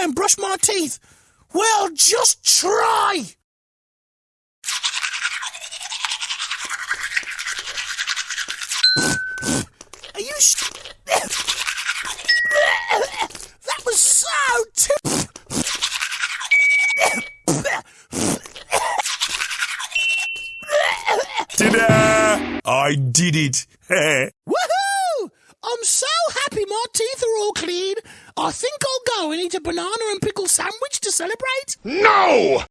try and brush my teeth? Well, just try! Are you sh- That was so t- Ta-da! I did it. Woohoo! I'm so happy my teeth are all clean. I think I'll go and eat a banana and pickle sandwich to celebrate. no!